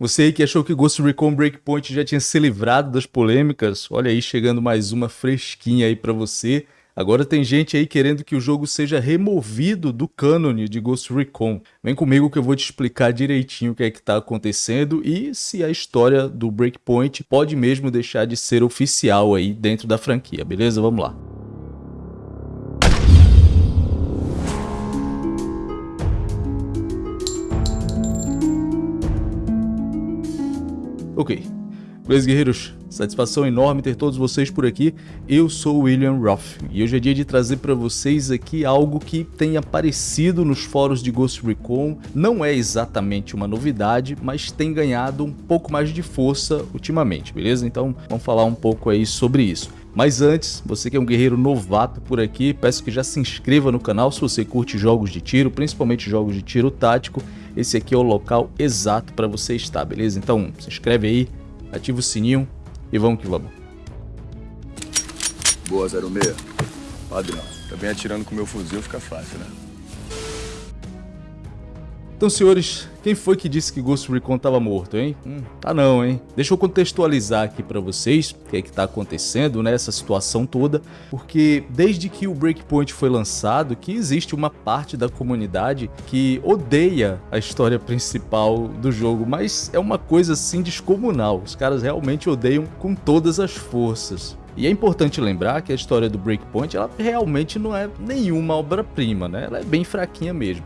Você aí que achou que Ghost Recon Breakpoint já tinha se livrado das polêmicas, olha aí chegando mais uma fresquinha aí para você. Agora tem gente aí querendo que o jogo seja removido do cânone de Ghost Recon. Vem comigo que eu vou te explicar direitinho o que é que está acontecendo e se a história do Breakpoint pode mesmo deixar de ser oficial aí dentro da franquia, beleza? Vamos lá. Ok. Beleza, guerreiros? Satisfação enorme ter todos vocês por aqui. Eu sou o William Roth e hoje é dia de trazer para vocês aqui algo que tem aparecido nos fóruns de Ghost Recon. Não é exatamente uma novidade, mas tem ganhado um pouco mais de força ultimamente, beleza? Então vamos falar um pouco aí sobre isso. Mas antes, você que é um guerreiro novato por aqui, peço que já se inscreva no canal se você curte jogos de tiro, principalmente jogos de tiro tático. Esse aqui é o local exato para você estar, beleza? Então se inscreve aí, ativa o sininho e vamos que vamos. Boa, 06. Padrão. Também atirando com meu fuzil fica fácil, né? Então, senhores, quem foi que disse que Ghost Recon estava morto, hein? Hum, tá não, hein? Deixa eu contextualizar aqui para vocês o que é que tá acontecendo nessa situação toda, porque desde que o Breakpoint foi lançado, que existe uma parte da comunidade que odeia a história principal do jogo, mas é uma coisa assim descomunal. Os caras realmente odeiam com todas as forças. E é importante lembrar que a história do Breakpoint, ela realmente não é nenhuma obra-prima, né? Ela é bem fraquinha mesmo.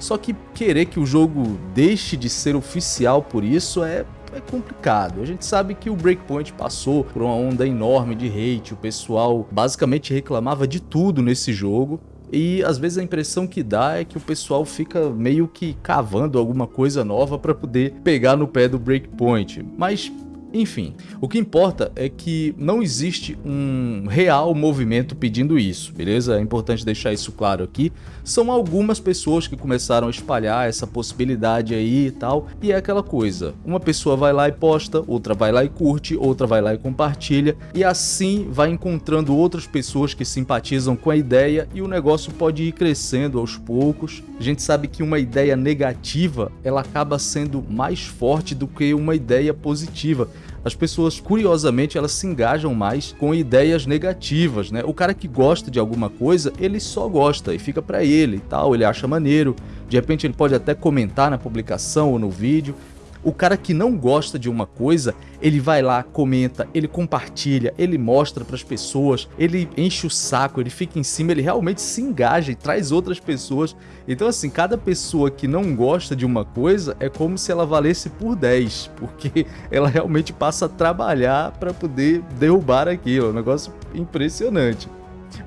Só que querer que o jogo deixe de ser oficial por isso é, é complicado. A gente sabe que o Breakpoint passou por uma onda enorme de hate, o pessoal basicamente reclamava de tudo nesse jogo. E às vezes a impressão que dá é que o pessoal fica meio que cavando alguma coisa nova para poder pegar no pé do Breakpoint. Mas enfim, o que importa é que não existe um real movimento pedindo isso, beleza? É importante deixar isso claro aqui. São algumas pessoas que começaram a espalhar essa possibilidade aí e tal, e é aquela coisa, uma pessoa vai lá e posta, outra vai lá e curte, outra vai lá e compartilha, e assim vai encontrando outras pessoas que simpatizam com a ideia e o negócio pode ir crescendo aos poucos. A gente sabe que uma ideia negativa, ela acaba sendo mais forte do que uma ideia positiva as pessoas, curiosamente, elas se engajam mais com ideias negativas, né? O cara que gosta de alguma coisa, ele só gosta e fica para ele e tal, ele acha maneiro. De repente ele pode até comentar na publicação ou no vídeo, o cara que não gosta de uma coisa, ele vai lá, comenta, ele compartilha, ele mostra para as pessoas, ele enche o saco, ele fica em cima, ele realmente se engaja e traz outras pessoas. Então assim, cada pessoa que não gosta de uma coisa é como se ela valesse por 10, porque ela realmente passa a trabalhar para poder derrubar aquilo, é um negócio impressionante.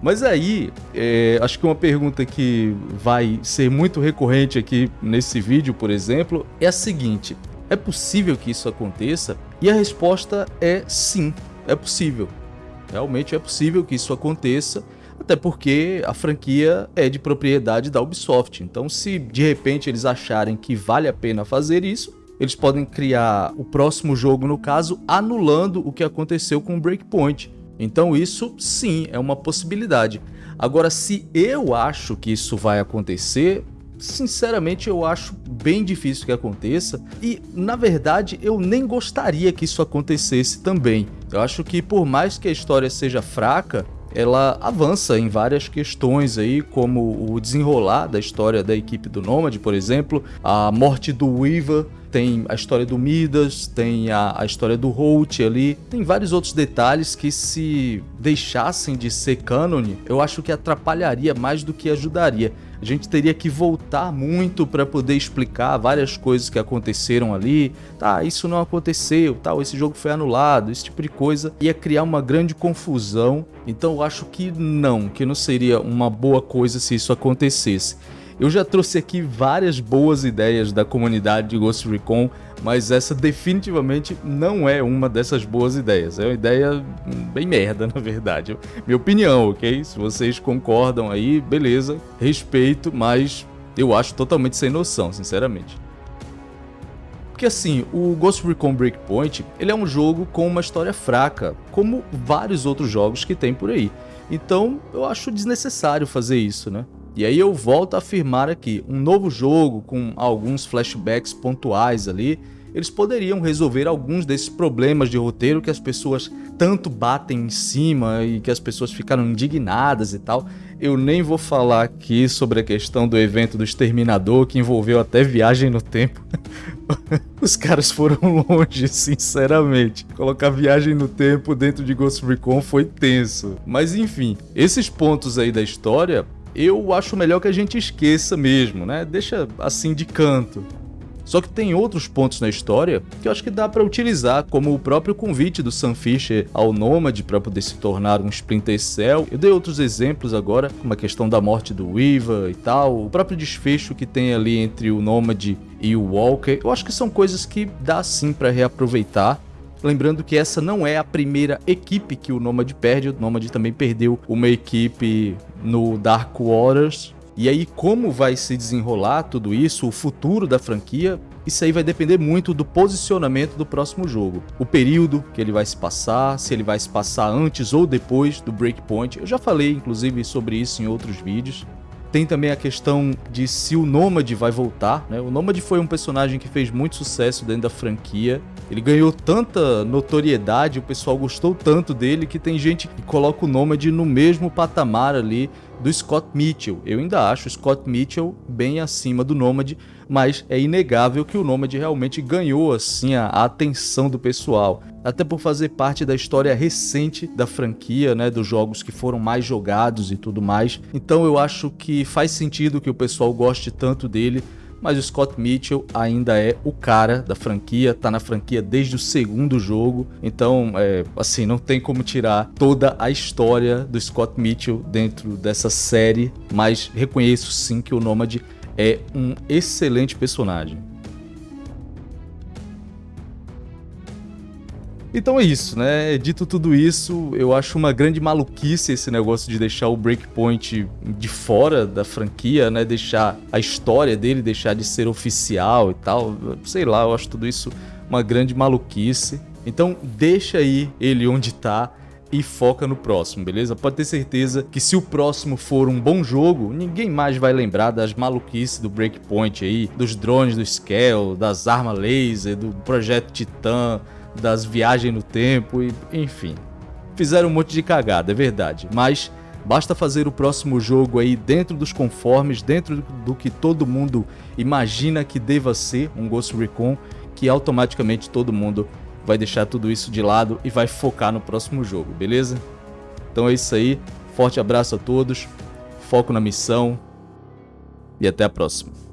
Mas aí, é, acho que uma pergunta que vai ser muito recorrente aqui nesse vídeo, por exemplo, é a seguinte: é possível que isso aconteça? E a resposta é sim, é possível. Realmente é possível que isso aconteça, até porque a franquia é de propriedade da Ubisoft. Então, se de repente eles acharem que vale a pena fazer isso, eles podem criar o próximo jogo, no caso, anulando o que aconteceu com o Breakpoint. Então isso sim é uma possibilidade. Agora, se eu acho que isso vai acontecer, sinceramente eu acho bem difícil que aconteça e na verdade eu nem gostaria que isso acontecesse também. Eu acho que por mais que a história seja fraca, ela avança em várias questões aí, como o desenrolar da história da equipe do Nomad, por exemplo, a morte do Weaver, tem a história do Midas, tem a, a história do Holt ali, tem vários outros detalhes que se deixassem de ser canon, eu acho que atrapalharia mais do que ajudaria. A gente teria que voltar muito para poder explicar várias coisas que aconteceram ali. Tá, isso não aconteceu, tal, esse jogo foi anulado, esse tipo de coisa. Ia criar uma grande confusão. Então eu acho que não, que não seria uma boa coisa se isso acontecesse. Eu já trouxe aqui várias boas ideias da comunidade de Ghost Recon, mas essa definitivamente não é uma dessas boas ideias. É uma ideia bem merda, na verdade. Minha opinião, ok? Se vocês concordam aí, beleza, respeito, mas eu acho totalmente sem noção, sinceramente. Porque assim, o Ghost Recon Breakpoint, ele é um jogo com uma história fraca, como vários outros jogos que tem por aí. Então, eu acho desnecessário fazer isso, né? E aí eu volto a afirmar aqui, um novo jogo com alguns flashbacks pontuais ali, eles poderiam resolver alguns desses problemas de roteiro que as pessoas tanto batem em cima e que as pessoas ficaram indignadas e tal. Eu nem vou falar aqui sobre a questão do evento do Exterminador, que envolveu até viagem no tempo. Os caras foram longe, sinceramente. Colocar viagem no tempo dentro de Ghost Recon foi tenso. Mas enfim, esses pontos aí da história eu acho melhor que a gente esqueça mesmo, né? Deixa assim de canto. Só que tem outros pontos na história que eu acho que dá para utilizar, como o próprio convite do Sam Fisher ao Nômade para poder se tornar um Splinter Cell. Eu dei outros exemplos agora, como a questão da morte do Weaver e tal, o próprio desfecho que tem ali entre o Nômade e o Walker. Eu acho que são coisas que dá sim para reaproveitar Lembrando que essa não é a primeira equipe que o Nomad perde, o Nomad também perdeu uma equipe no Dark Waters. E aí, como vai se desenrolar tudo isso, o futuro da franquia, isso aí vai depender muito do posicionamento do próximo jogo. O período que ele vai se passar, se ele vai se passar antes ou depois do Breakpoint. Eu já falei, inclusive, sobre isso em outros vídeos. Tem também a questão de se o Nômade vai voltar, né? O Nômade foi um personagem que fez muito sucesso dentro da franquia. Ele ganhou tanta notoriedade, o pessoal gostou tanto dele que tem gente que coloca o Nômade no mesmo patamar ali do Scott Mitchell. Eu ainda acho o Scott Mitchell bem acima do Nomad, mas é inegável que o Nomad realmente ganhou assim a, atenção do pessoal, até por fazer parte da história recente da franquia, né, dos jogos que foram mais jogados e tudo mais. Então eu acho que faz sentido que o pessoal goste tanto dele mas o Scott Mitchell ainda é o cara da franquia, tá na franquia desde o segundo jogo, então, é, assim, não tem como tirar toda a história do Scott Mitchell dentro dessa série, mas reconheço sim que o Nomad é um excelente personagem. Então é isso, né? Dito tudo isso, eu acho uma grande maluquice esse negócio de deixar o Breakpoint de fora da franquia, né? Deixar a história dele deixar de ser oficial e tal. Sei lá, eu acho tudo isso uma grande maluquice. Então deixa aí ele onde tá e foca no próximo, beleza? Pode ter certeza que se o próximo for um bom jogo, ninguém mais vai lembrar das maluquices do Breakpoint aí, dos drones do Scale, das armas laser, do Projeto Titan, das viagens no tempo e enfim. Fizeram um monte de cagada, é verdade, mas basta fazer o próximo jogo aí dentro dos conformes, dentro do que todo mundo imagina que deva ser um Ghost Recon, que automaticamente todo mundo vai deixar tudo isso de lado e vai focar no próximo jogo, beleza? Então é isso aí, forte abraço a todos, foco na missão e até a próxima.